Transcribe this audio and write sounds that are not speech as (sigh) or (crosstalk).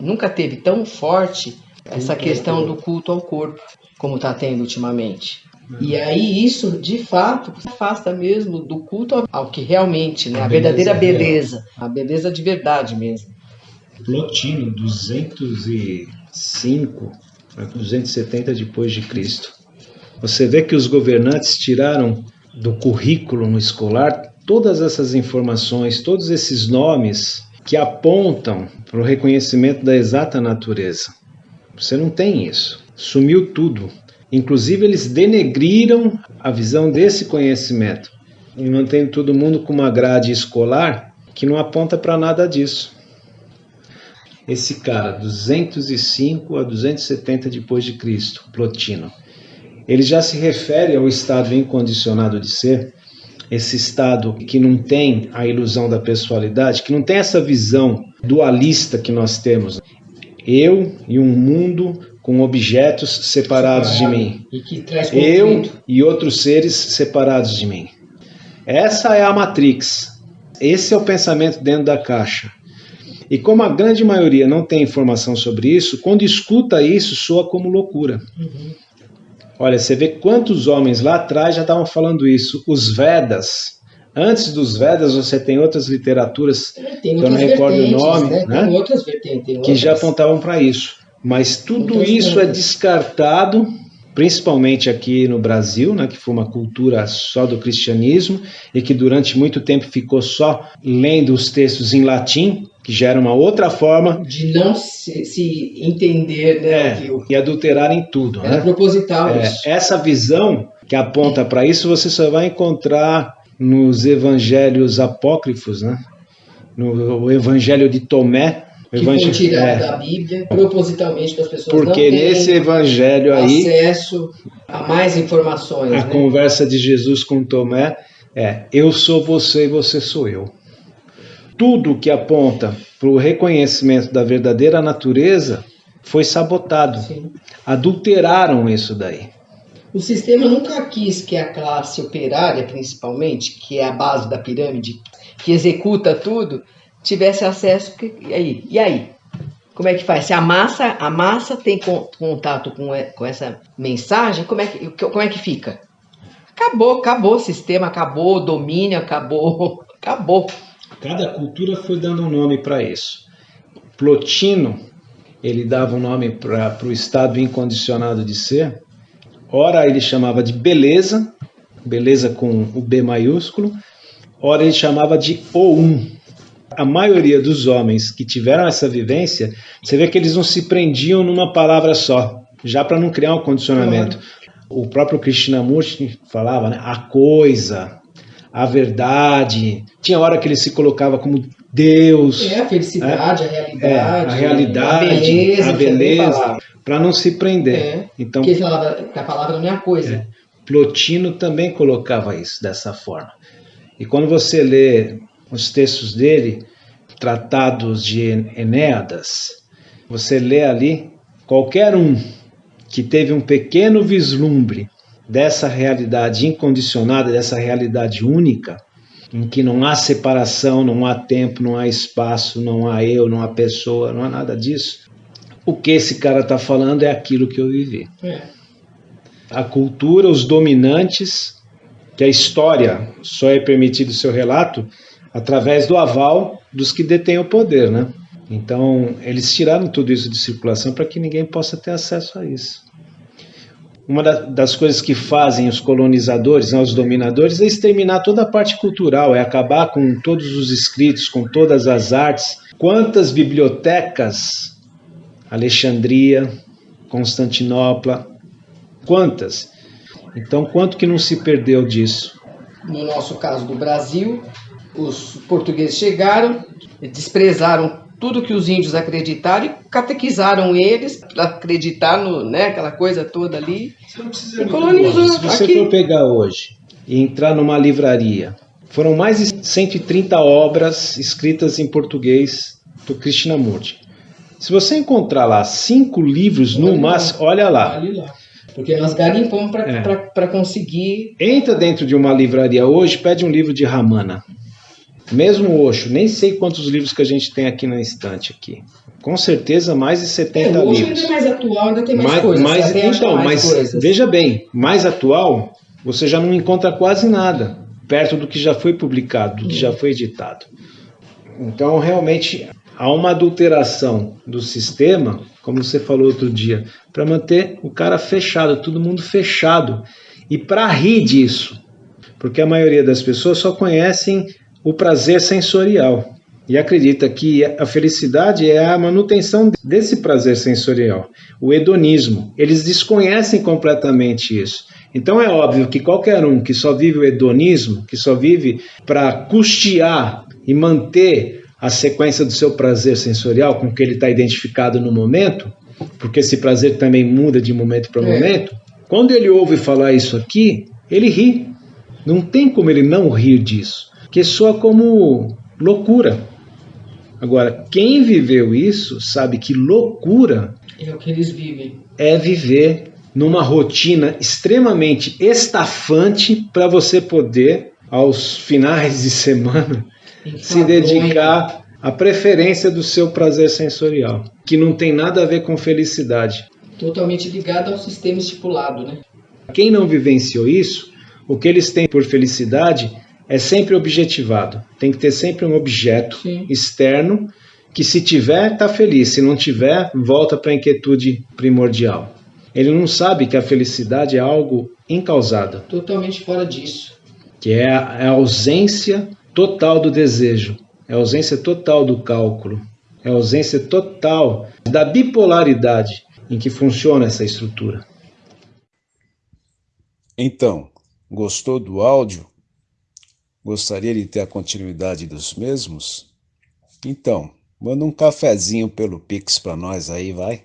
nunca teve tão forte essa questão do culto ao corpo, como está tendo ultimamente. E aí isso, de fato, afasta mesmo do culto ao que realmente, né, a, verdadeira beleza, a beleza de verdade mesmo. Plotino, 205 270 depois de Cristo. Você vê que os governantes tiraram do currículo escolar todas essas informações, todos esses nomes que apontam para o reconhecimento da exata natureza. Você não tem isso. Sumiu tudo. Inclusive, eles denegriram a visão desse conhecimento e mantém todo mundo com uma grade escolar que não aponta para nada disso. Esse cara, 205 a 270 depois de Cristo, Plotino, ele já se refere ao estado incondicionado de ser, esse estado que não tem a ilusão da pessoalidade, que não tem essa visão dualista que nós temos. Eu e um mundo com objetos separados Separado, de mim. E eu e outros seres separados de mim. Essa é a Matrix. Esse é o pensamento dentro da caixa. E como a grande maioria não tem informação sobre isso, quando escuta isso, soa como loucura. Uhum. Olha, você vê quantos homens lá atrás já estavam falando isso. Os Vedas. Antes dos Vedas, você tem outras literaturas, tem que eu não recordo o nome, né? né? Tem outras vertentes, tem que já apontavam para isso. Mas tudo isso é descartado, principalmente aqui no Brasil, né, que foi uma cultura só do cristianismo e que durante muito tempo ficou só lendo os textos em latim, que já era uma outra forma de não se, se entender, né, é, e adulterar em tudo. Era né? proposital é, isso. Essa visão que aponta para isso você só vai encontrar nos evangelhos apócrifos, né? No Evangelho de Tomé, que evangelho, foi tirado é. da Bíblia propositalmente para as pessoas Porque não nesse evangelho aí acesso a mais informações. A né? conversa de Jesus com Tomé é: eu sou você e você sou eu. Tudo que aponta para o reconhecimento da verdadeira natureza foi sabotado. Sim. Adulteraram isso daí. O sistema nunca quis que a classe operária, principalmente, que é a base da pirâmide, que executa tudo, tivesse acesso. E aí? E aí? Como é que faz? Se a massa, a massa tem contato com, com essa mensagem, como é, que, como é que fica? Acabou, acabou o sistema, acabou o domínio, acabou, (laughs) acabou. Cada cultura foi dando um nome para isso. Plotino, ele dava um nome para o estado incondicionado de ser. Ora ele chamava de beleza, beleza com o B maiúsculo. Ora ele chamava de o um, a maioria dos homens que tiveram essa vivência, você vê que eles não se prendiam numa palavra só, já para não criar um condicionamento. Uhum. O próprio Krishnamurti falava, né, a coisa, a verdade. Tinha hora que ele se colocava como Deus. É, a felicidade, é, a realidade. É, a realidade, a beleza, a beleza para não se prender. É, então, porque a palavra não é a coisa. É, Plotino também colocava isso dessa forma. E quando você lê os textos dele, tratados de Enéadas, você lê ali, qualquer um que teve um pequeno vislumbre dessa realidade incondicionada, dessa realidade única, em que não há separação, não há tempo, não há espaço, não há eu, não há pessoa, não há nada disso. O que esse cara está falando é aquilo que eu vivi. É. A cultura, os dominantes, que a história só é permitido o seu relato através do aval dos que detêm o poder, né? Então, eles tiraram tudo isso de circulação para que ninguém possa ter acesso a isso. Uma das coisas que fazem os colonizadores, né, os dominadores, é exterminar toda a parte cultural, é acabar com todos os escritos, com todas as artes. Quantas bibliotecas? Alexandria, Constantinopla, quantas? Então, quanto que não se perdeu disso? No nosso caso do Brasil, os portugueses chegaram, desprezaram tudo que os índios acreditaram e catequizaram eles para acreditar no, né, aquela coisa toda ali. e colonizou. Se você aqui. for pegar hoje e entrar numa livraria, foram mais de 130 obras escritas em português do Krishnamurti. Se você encontrar lá cinco livros olha no máximo, olha lá. Olha lá. Porque nós garimpamos para é. conseguir. Entra dentro de uma livraria hoje, pede um livro de Ramana Mesmo Osho, nem sei quantos livros que a gente tem aqui na estante aqui. Com certeza mais de 70 é, o livros. ainda é mais atual, ainda tem mais, mais, coisas. mais- então, mais mas coisas. veja bem, mais atual, você já não encontra quase nada perto do que já foi publicado, do que já foi editado. Então, realmente, há uma adulteração do sistema, como você falou outro dia, para manter o cara fechado, todo mundo fechado. E para rir disso, porque a maioria das pessoas só conhecem o prazer sensorial e acredita que a felicidade é a manutenção desse prazer sensorial, o hedonismo. Eles desconhecem completamente isso. Então é óbvio que qualquer um que só vive o hedonismo, que só vive para custear e manter a sequência do seu prazer sensorial com que ele está identificado no momento, porque esse prazer também muda de momento para É. momento, quando ele ouve falar isso aqui, ele ri. Não tem como ele não rir disso, que soa como loucura. Agora, quem viveu isso sabe que loucura É o que eles vivem. é viver numa rotina extremamente estafante para você poder, aos finais de semana, se dedicar à preferência do seu prazer sensorial, que não tem nada a ver com felicidade. Totalmente ligado ao sistema estipulado, né? Quem não vivenciou isso, o que eles têm por felicidade é sempre objetivado. Tem que ter sempre um objeto Sim. externo que se tiver, está feliz. Se não tiver, volta para a inquietude primordial. Ele não sabe que a felicidade é algo incausado, Totalmente fora disso. que é a é a ausência total do desejo, é a ausência total do cálculo, é a ausência total da bipolaridade em que funciona essa estrutura. Então, gostou do áudio? Gostaria de ter a continuidade dos mesmos? Então, manda um cafezinho pelo Pix para nós aí, vai.